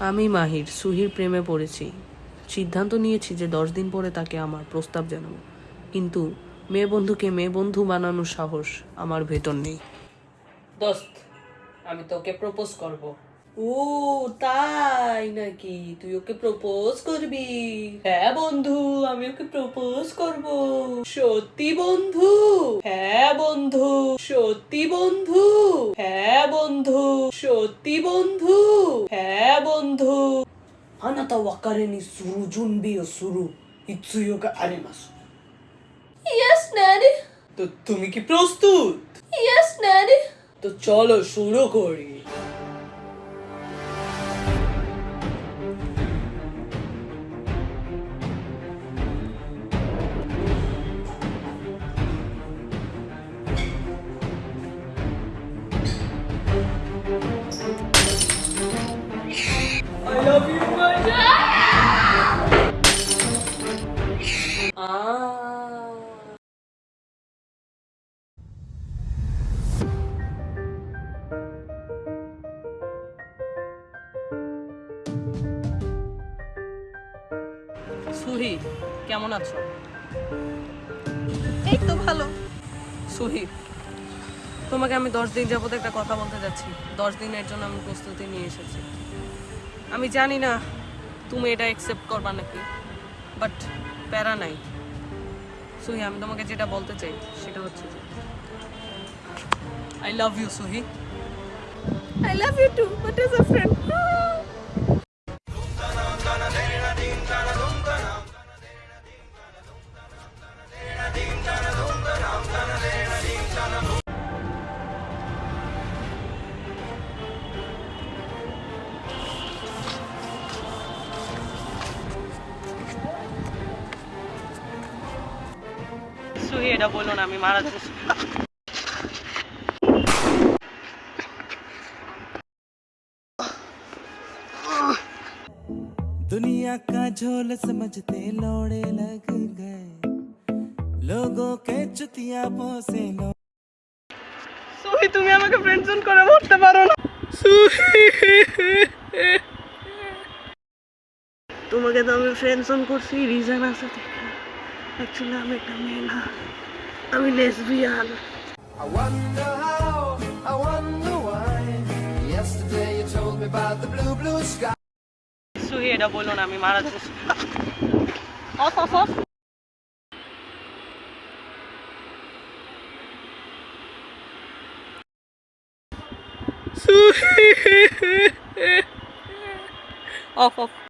আমি মাহির সুহির প্রেমে পড়েছি। সিদ্ধান্ত নিয়েছি যে দশ দিন পরে তাকে আমার প্রস্তাব জানাব। কিন্তু মেয়ে বন্ধুকে মেয়ে বন্ধু বানানোর সাহস আমার ভেতর নেই। দোস্ত আমি তোকে প্রপোজ করব। ও তাই নাকি? তুই ওকে প্রপোজ করবি? হ্যাঁ বন্ধু আমি ওকে প্রপোজ করব। সত্যি বন্ধু? হ্যাঁ হ্যাঁ বন্ধু সত্যি বন্ধু। হ্যাঁ বন্ধু সত্যি বন্ধু। হ্যাঁ বন্ধু। আনাতা ওয়াকারেনি সুরু জুনবি ও সুরু ইয়েস তো তুমি কি প্রস্তুত? ইয়েস ড্যাডি তো চলো শুরু করি। Ah. সুহি কেমন আছো? এই তো ভালো। সুহি তোমাকে আমি দশ দিন যাবত একটা কথা বলতে যাচ্ছি। দশ দিনের জন্য আমি প্রস্তুতি নিয়ে এসেছি। আমি জানি না তুমি এটা অ্যাকসেপ্ট করবা নাকি বাট প্যারা নাই সুহি, আমি তোমাকে যেটা বলতে চাই, সেটা হচ্ছে যে I love you Suhi I love you too but is a friend. সুহি এটা বললো না আমি মারা যাচ্ছি दुनिया का झोल समझते लौड़े लग गए लोगों के चुतिया से लो সুহি তুমি আমাকে ফ্রেন্ডজন করে মরতে পারো না তোমাকে তো আমি ফ্রেন্ডজন করছি রিজন আছে Actually, I'm a I'm a lesbian. I wonder how, I wonder why. Yesterday you told me about the blue, blue sky. Suheda bolo namin mara Off, off, off. off, off.